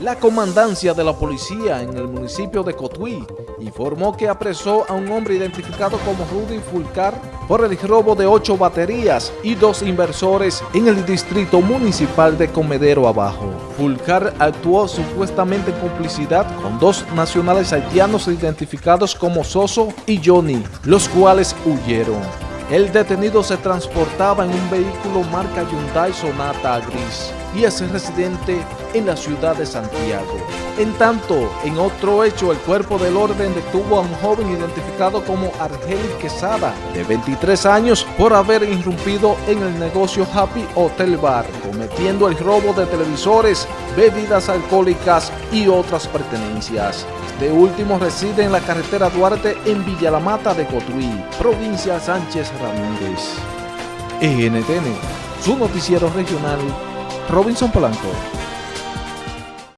La comandancia de la policía en el municipio de Cotuí informó que apresó a un hombre identificado como Rudy Fulcar por el robo de ocho baterías y dos inversores en el distrito municipal de Comedero Abajo. Fulcar actuó supuestamente en complicidad con dos nacionales haitianos identificados como Soso y Johnny, los cuales huyeron. El detenido se transportaba en un vehículo marca Hyundai Sonata Gris y es residente en la ciudad de Santiago. En tanto, en otro hecho, el cuerpo del orden detuvo a un joven identificado como Argelis Quesada, de 23 años, por haber irrumpido en el negocio Happy Hotel Bar, cometiendo el robo de televisores, bebidas alcohólicas y otras pertenencias. Este último reside en la carretera Duarte en Villa La Mata de Cotuí, provincia Sánchez Ramírez. NTN, su noticiero regional, Robinson Polanco.